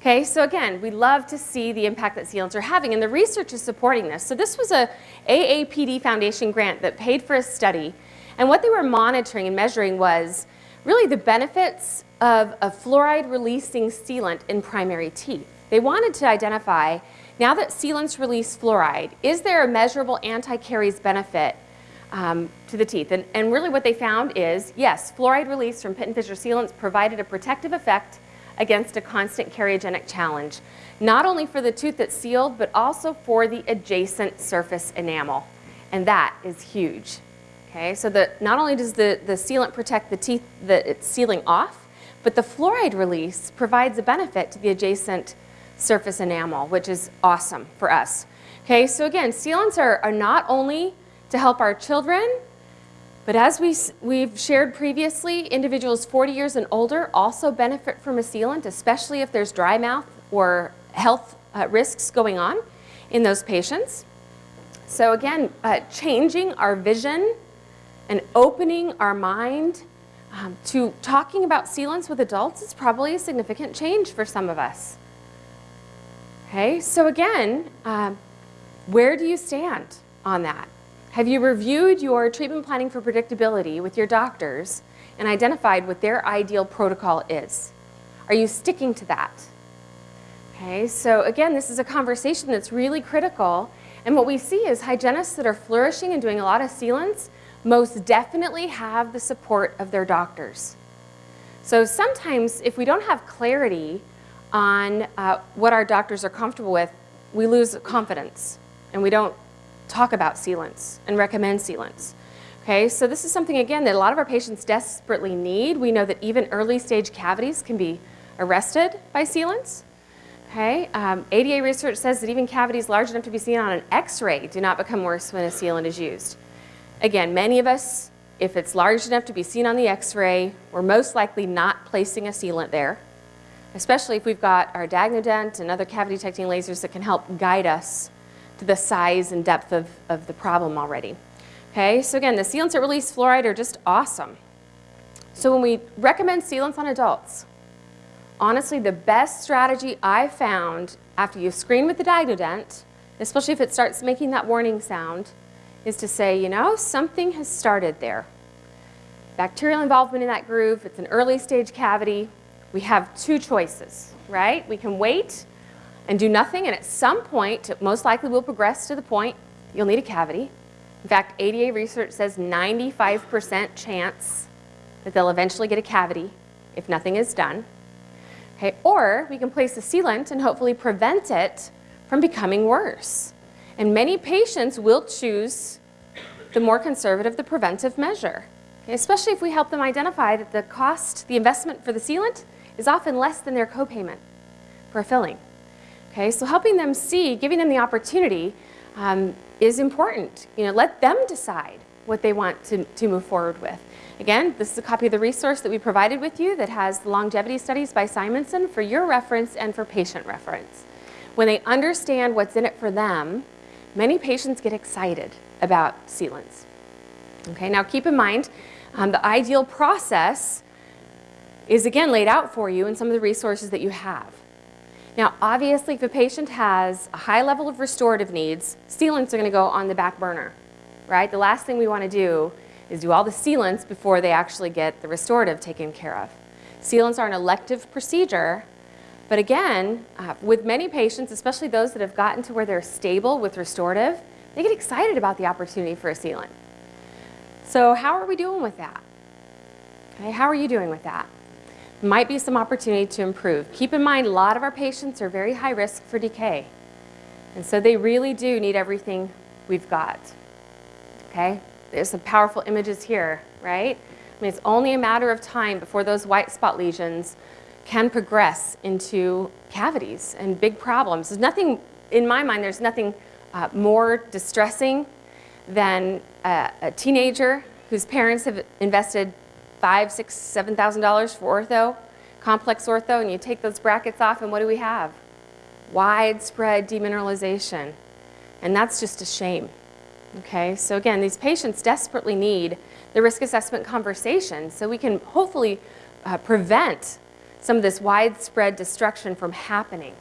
Okay, so again, we love to see the impact that sealants are having, and the research is supporting this. So this was a AAPD Foundation grant that paid for a study, and what they were monitoring and measuring was really the benefits of a fluoride-releasing sealant in primary teeth. They wanted to identify, now that sealants release fluoride, is there a measurable anti-caries benefit um, to the teeth? And, and really what they found is, yes, fluoride release from pit & fissure sealants provided a protective effect against a constant cariogenic challenge, not only for the tooth that's sealed, but also for the adjacent surface enamel. And that is huge. Okay, so the, not only does the, the sealant protect the teeth that it's sealing off, but the fluoride release provides a benefit to the adjacent surface enamel, which is awesome for us. Okay, so again, sealants are, are not only to help our children but as we, we've shared previously, individuals 40 years and older also benefit from a sealant, especially if there's dry mouth or health uh, risks going on in those patients. So again, uh, changing our vision and opening our mind um, to talking about sealants with adults is probably a significant change for some of us. Okay, so again, uh, where do you stand on that? Have you reviewed your treatment planning for predictability with your doctors and identified what their ideal protocol is? Are you sticking to that? Okay, so again, this is a conversation that's really critical. And what we see is hygienists that are flourishing and doing a lot of sealants most definitely have the support of their doctors. So sometimes if we don't have clarity on uh, what our doctors are comfortable with, we lose confidence and we don't talk about sealants and recommend sealants. Okay, so this is something, again, that a lot of our patients desperately need. We know that even early stage cavities can be arrested by sealants. Okay, um, ADA research says that even cavities large enough to be seen on an x-ray do not become worse when a sealant is used. Again, many of us, if it's large enough to be seen on the x-ray, we're most likely not placing a sealant there, especially if we've got our DIAGNOdent and other cavity detecting lasers that can help guide us to the size and depth of, of the problem already. Okay, so again, the sealants that release fluoride are just awesome. So when we recommend sealants on adults, honestly, the best strategy I found after you screen with the DIAGNOdent, especially if it starts making that warning sound, is to say, you know, something has started there. Bacterial involvement in that groove, it's an early stage cavity. We have two choices, right? We can wait and do nothing, and at some point, most likely will progress to the point you'll need a cavity. In fact, ADA research says 95% chance that they'll eventually get a cavity if nothing is done. Okay, or we can place a sealant and hopefully prevent it from becoming worse. And many patients will choose the more conservative, the preventive measure, okay, especially if we help them identify that the cost, the investment for the sealant is often less than their copayment for a filling. Okay, so helping them see, giving them the opportunity um, is important. You know, let them decide what they want to, to move forward with. Again, this is a copy of the resource that we provided with you that has the longevity studies by Simonsen for your reference and for patient reference. When they understand what's in it for them, many patients get excited about sealants. Okay, now keep in mind, um, the ideal process is again laid out for you in some of the resources that you have. Now, obviously, if a patient has a high level of restorative needs, sealants are going to go on the back burner, right? The last thing we want to do is do all the sealants before they actually get the restorative taken care of. Sealants are an elective procedure, but again, uh, with many patients, especially those that have gotten to where they're stable with restorative, they get excited about the opportunity for a sealant. So how are we doing with that? Okay, how are you doing with that? Might be some opportunity to improve. Keep in mind, a lot of our patients are very high risk for decay. And so they really do need everything we've got. Okay? There's some powerful images here, right? I mean, it's only a matter of time before those white spot lesions can progress into cavities and big problems. There's nothing, in my mind, there's nothing uh, more distressing than a, a teenager whose parents have invested five, six, seven thousand dollars for ortho, complex ortho, and you take those brackets off, and what do we have? Widespread demineralization. And that's just a shame. Okay, so again, these patients desperately need the risk assessment conversation so we can hopefully uh, prevent some of this widespread destruction from happening.